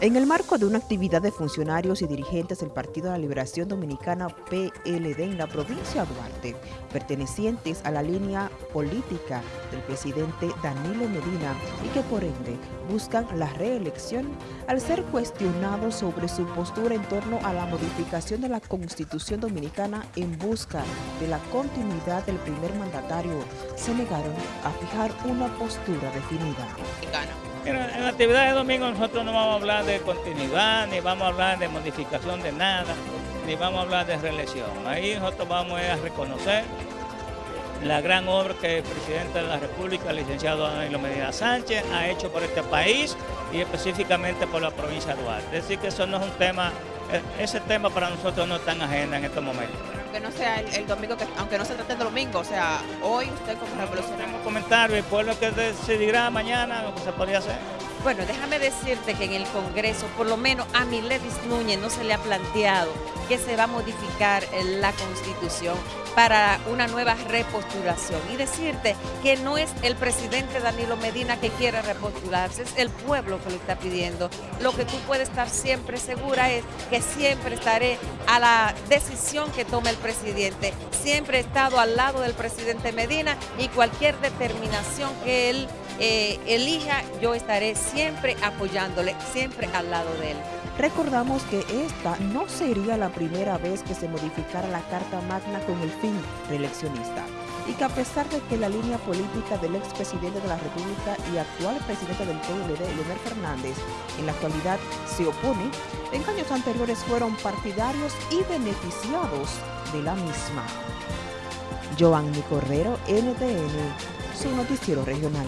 En el marco de una actividad de funcionarios y dirigentes del Partido de la Liberación Dominicana PLD en la provincia de Duarte, pertenecientes a la línea política del presidente Danilo Medina y que por ende buscan la reelección al ser cuestionados sobre su postura en torno a la modificación de la Constitución Dominicana en busca de la continuidad del primer mandatario, se negaron a fijar una postura definida. En la actividad de domingo nosotros no vamos a hablar de continuidad, ni vamos a hablar de modificación de nada, ni vamos a hablar de reelección. Ahí nosotros vamos a reconocer la gran obra que el presidente de la República, el licenciado Danilo Medina Sánchez, ha hecho por este país y específicamente por la provincia de Duarte. Es decir, que eso no es un tema, e-, ese tema para nosotros no está en agenda en estos momentos. Aunque no sea el, domingo, aunque no se trate de domingo, o sea, hoy usted como revolucionario. comentario y por lo que decidirá mañana lo que se podría hacer. Bueno, déjame decirte que en el Congreso, por lo menos a Miledis Núñez no se le ha planteado que se va a modificar la Constitución para una nueva repostulación. Y decirte que no es el presidente Danilo Medina que quiere repostularse, es el pueblo que lo está pidiendo. Lo que tú puedes estar siempre segura es que siempre estaré a la decisión que tome el presidente. Siempre he estado al lado del presidente Medina y cualquier determinación que él eh, elija, yo estaré siempre apoyándole, siempre al lado de él. Recordamos que esta no sería la primera vez que se modificara la Carta Magna con el fin reeleccionista y que a pesar de que la línea política del expresidente de la República y actual presidente del PLD, Leonel Fernández, en la actualidad se opone, en años anteriores fueron partidarios y beneficiados de la misma. Giovanni Correro, NTN, su noticiero regional.